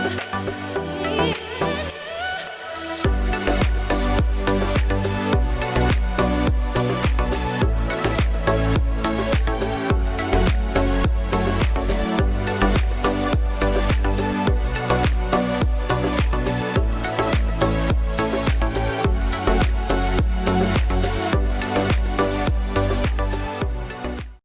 world.